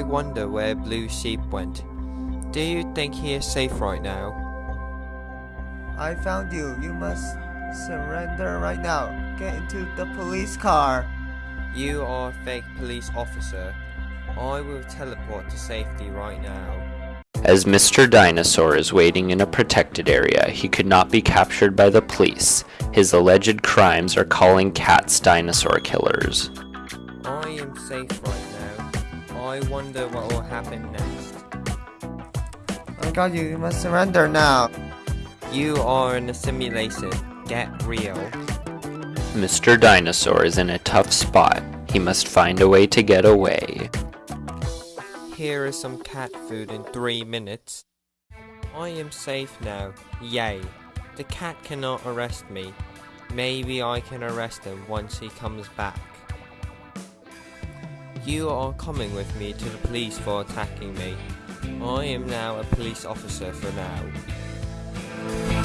I wonder where Blue Sheep went. Do you think he is safe right now? I found you. You must surrender right now. Get into the police car. You are a fake police officer. I will teleport to safety right now. As Mr. Dinosaur is waiting in a protected area, he could not be captured by the police. His alleged crimes are calling cats dinosaur killers. I am safe right now. I wonder what will happen next. I got you. You must surrender now. You are in a simulation. Get real. Mr. Dinosaur is in a tough spot. He must find a way to get away. Here is some cat food in three minutes. I am safe now. Yay. The cat cannot arrest me. Maybe I can arrest him once he comes back. You are coming with me to the police for attacking me. I am now a police officer for now.